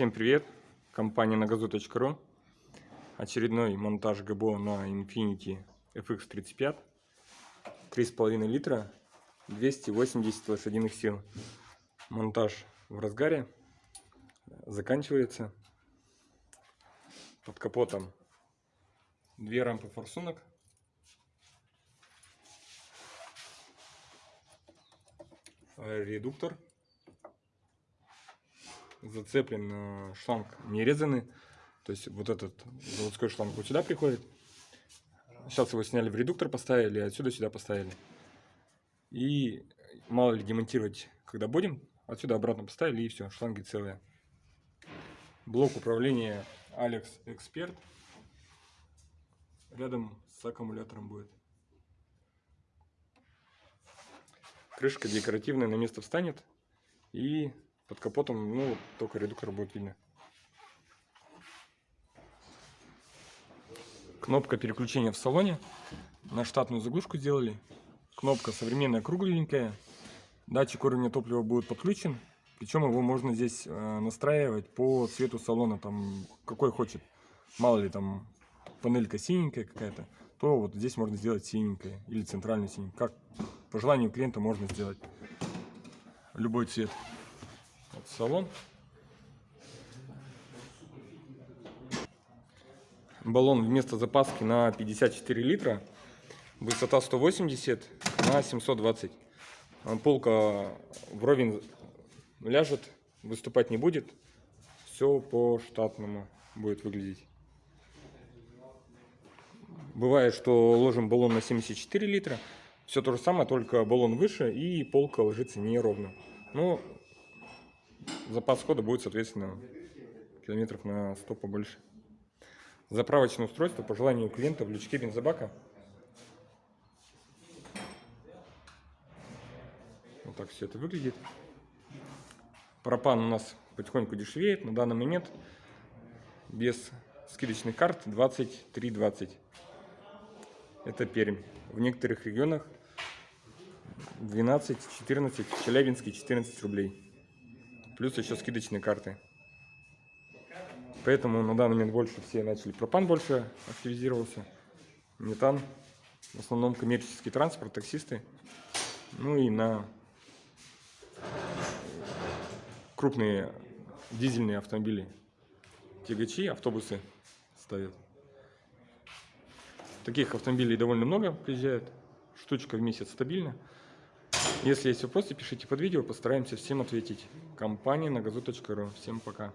Всем привет! Компания нагазу.ру Очередной монтаж ГБО на Infiniti FX35 3,5 литра 280 лошадиных сил. Монтаж в разгаре. Заканчивается. Под капотом Две рампы форсунок. Редуктор зацеплен шланг не резанный. То есть вот этот заводской шланг вот сюда приходит. Сейчас его сняли в редуктор, поставили, отсюда сюда поставили. И мало ли демонтировать, когда будем, отсюда обратно поставили и все, шланги целые. Блок управления Alex Expert рядом с аккумулятором будет. Крышка декоративная на место встанет и под капотом, ну, только редуктор будет видно. Кнопка переключения в салоне. На штатную заглушку сделали. Кнопка современная, кругленькая. Датчик уровня топлива будет подключен. Причем его можно здесь э, настраивать по цвету салона, там какой хочет. Мало ли там панелька синенькая какая-то, то вот здесь можно сделать синенькая или центральную синенькую. Как по желанию клиента можно сделать любой цвет. Салон. Баллон вместо запаски на 54 литра. Высота 180 на 720. Полка вровень ляжет, выступать не будет. Все по штатному будет выглядеть. Бывает, что ложим баллон на 74 литра. Все то же самое, только баллон выше и полка ложится неровно. Но запас хода будет, соответственно, километров на 100 побольше. Заправочное устройство по желанию клиента в лючке бензобака. Вот так все это выглядит. Пропан у нас потихоньку дешевеет. На данный момент без скидочных карт 23,20. Это Пермь. В некоторых регионах 12-14, в Челябинске 14 рублей плюс еще скидочные карты. Поэтому на данный момент больше все начали. Пропан больше активизировался, метан, в основном коммерческий транспорт, таксисты. Ну и на крупные дизельные автомобили, тягачи, автобусы ставят. Таких автомобилей довольно много приезжает, штучка в месяц стабильно. Если есть вопросы, пишите под видео, постараемся всем ответить. Компания на газу.ру. Всем пока.